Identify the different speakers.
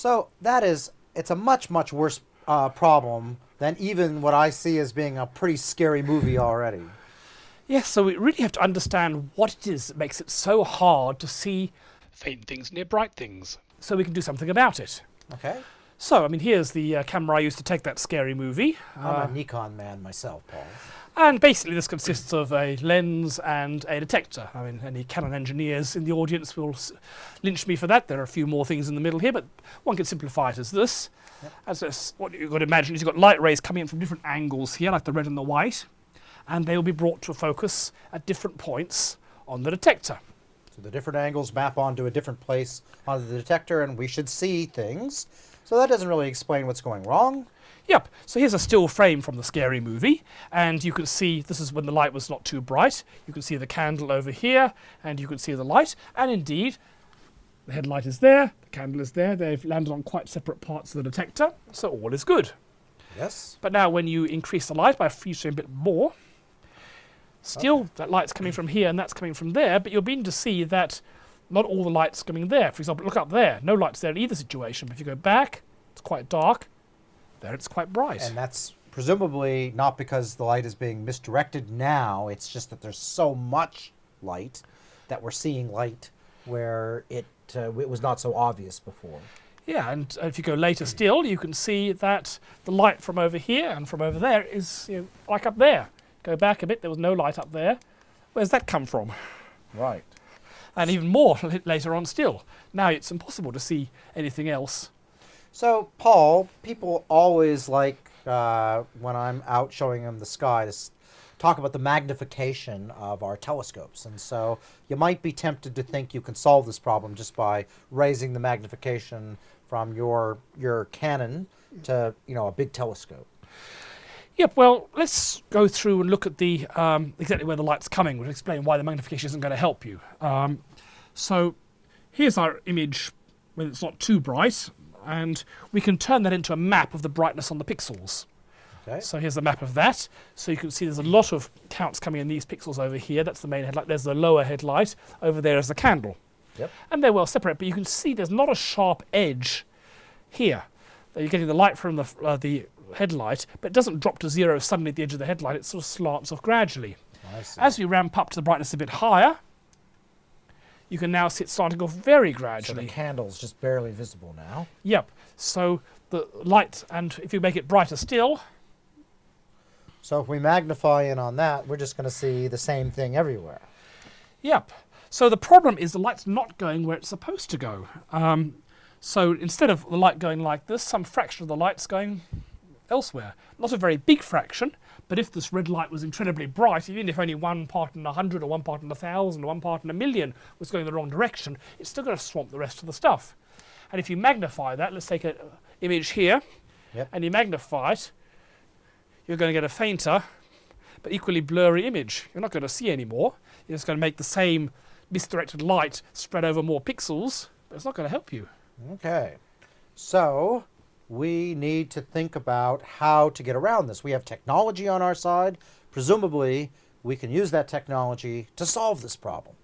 Speaker 1: So that is, it's a much, much worse uh, problem than even what I see as being a pretty scary movie already.
Speaker 2: Yes, so we really have to understand what it is that makes it so hard to see faint things near bright things, so we can do something about it.
Speaker 1: Okay.
Speaker 2: So, I mean, here's the uh, camera I used to take that scary movie.
Speaker 1: I'm
Speaker 2: Uh,
Speaker 1: a Nikon man myself, Paul.
Speaker 2: and basically, this consists of a lens and a detector. I mean, any Canon engineers in the audience will s- lynch me for that. There are a few more things in the middle here, but one can simplify it as this. As this, what you've got to imagine is you've got light rays coming in from different angles here, like the red and the white, and they will be brought to a focus at different points on the detector.
Speaker 1: So the different angles map onto a different place on the detector, and we should see things. So that doesn't really explain what's going wrong.
Speaker 2: Yep, so here's a still frame from the scary movie, and you can see this is when the light was not too bright. You can see the candle over here, and you can see the light, and indeed, the headlight is there, the candle is there, they've landed on quite separate parts of the detector, so all is good.
Speaker 1: Yes.
Speaker 2: But now when you increase the light by a a bit more, still that light's coming from here and that's coming from there, but you're beginning to see that not all the light's coming there. For example, look up there, no light's there in either situation, but if you go back, it's quite dark, there it's quite bright.
Speaker 1: And that's presumably not because the light is being misdirected now, it's just that there's so much light that we're seeing light where it, uh, it was not so obvious before.
Speaker 2: Yeah, and uh, if you go later still, you can see that the light from over here and from over there is you know, like up there. Go back a bit, there was no light up there. Where's that come from?
Speaker 1: Right.
Speaker 2: And even more later on still. Now it's impossible to see anything else.
Speaker 1: So, Paul, people always like uh, when I'm out showing them the sky to talk about the magnification of our telescopes. And so you might be tempted to think you can solve this problem just by raising the magnification from your your Canon to you know a big telescope.
Speaker 2: Yep, well, let's go through and look at the um, exactly where the light's coming, which will explain why the magnification isn't going to help you. Um, so here's our image when it's not too bright, and we can turn that into a map of the brightness on the pixels.
Speaker 1: Okay.
Speaker 2: So here's a map of that. So you can see there's a lot of counts coming in these pixels over here. That's the main headlight. There's the lower headlight. Over there is the candle.
Speaker 1: Yep.
Speaker 2: And they're well separate, but you can see there's not a sharp edge here. That You're getting the light from the, uh, the headlight, but it doesn't drop to zero suddenly at the edge of the headlight. It sort of slants off gradually. As we ramp up to the brightness a bit higher, you can now see it starting off very
Speaker 1: so the candle's just barely visible now.
Speaker 2: Yep. So the light, and if you make it brighter still,
Speaker 1: So if we magnify in on that, we're just going to see the same thing everywhere.
Speaker 2: Yep. So the problem is the light's not going where it's supposed to go. Um, so instead of the light going like this, some fraction of the light's going elsewhere. Not a very big fraction, but if this red light was incredibly bright, even if only one part in a hundred or one part in a thousand or one part in a million was going the wrong direction, it's still going to swamp the rest of the stuff. And if you magnify that, let's take an uh, image here,
Speaker 1: Yep.
Speaker 2: and you magnify it, you're going to get a fainter but equally blurry image. You're not going to see anymore. You're just going to make the same misdirected light spread over more pixels, but it's not going to help you.
Speaker 1: Okay. So we need to think about how to get around this. We have technology on our side. Presumably, we can use that technology to solve this problem.